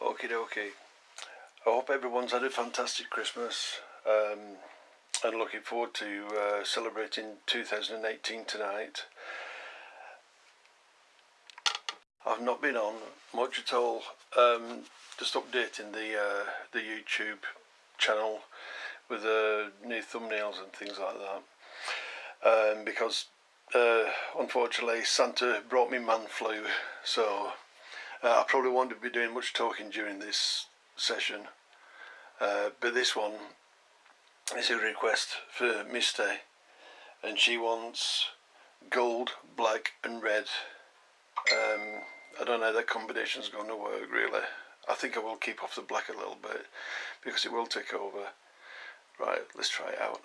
Okie dokie. I hope everyone's had a fantastic Christmas um, and looking forward to uh, celebrating 2018 tonight. I've not been on much at all, um, just updating the uh, the YouTube channel with uh, new thumbnails and things like that um, because uh, unfortunately Santa brought me man flu so uh, I probably won't be doing much talking during this session. Uh, but this one is a request for Misty and she wants gold, black and red. Um, I don't know that combination's going to work really. I think I will keep off the black a little bit because it will take over. Right let's try it out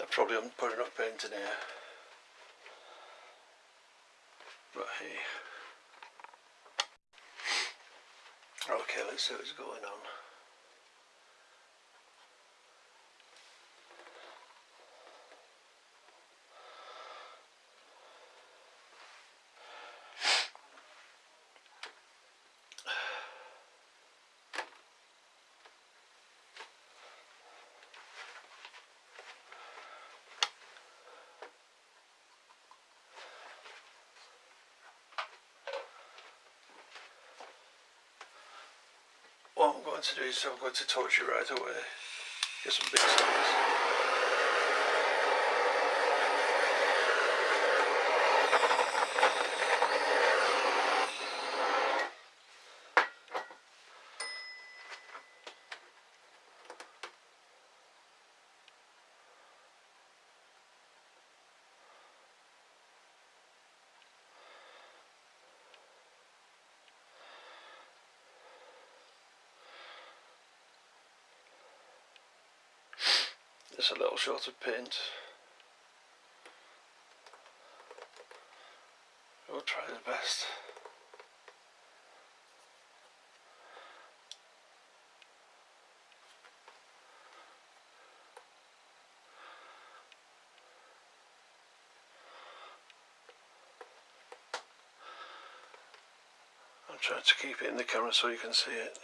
I probably haven't put enough paint in here. But hey. Okay, let's see what's going on. To do is I'm going to it right away. Get some big size. Just a little shot of paint. We'll try the best. I'm trying to keep it in the camera so you can see it.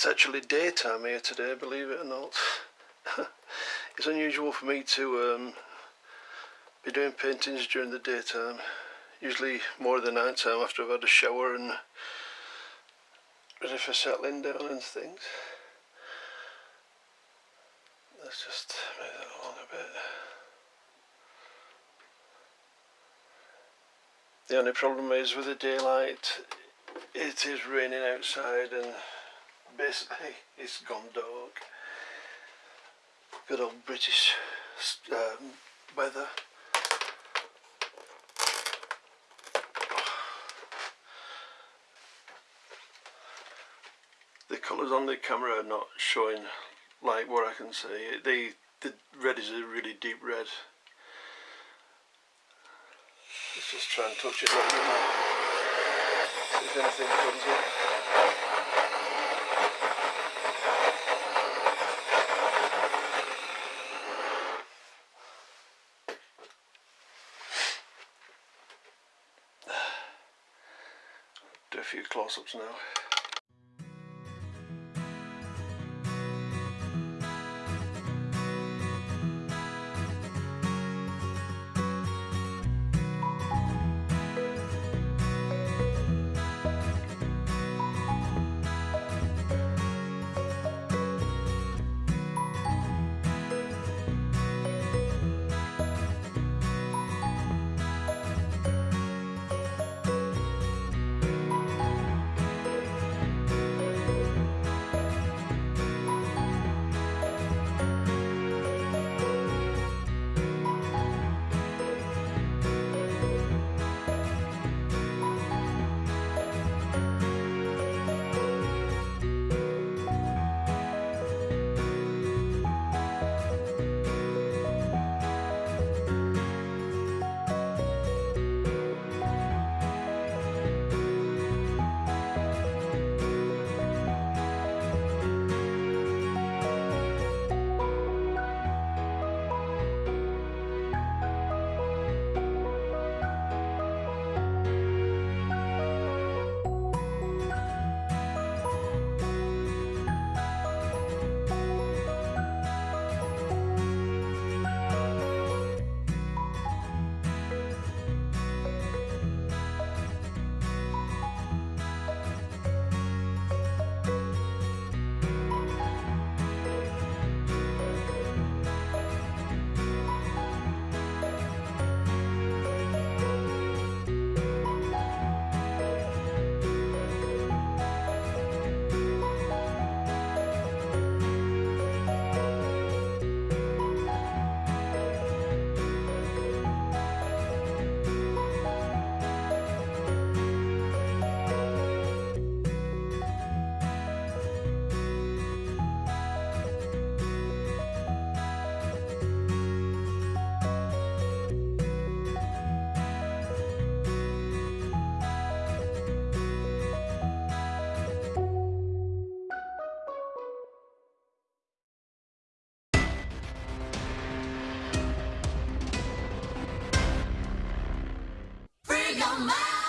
It's actually daytime here today, believe it or not. it's unusual for me to um, be doing paintings during the daytime. Usually more the night time after I've had a shower and ready for settling down and things. Let's just move that along a bit. The only problem is with the daylight, it is raining outside and basically it's gone dark. Good old British um, weather. The colours on the camera are not showing like what I can see. The, the red is a really deep red. Let's just try and touch it. See if anything comes up. Few close-ups now. Mind.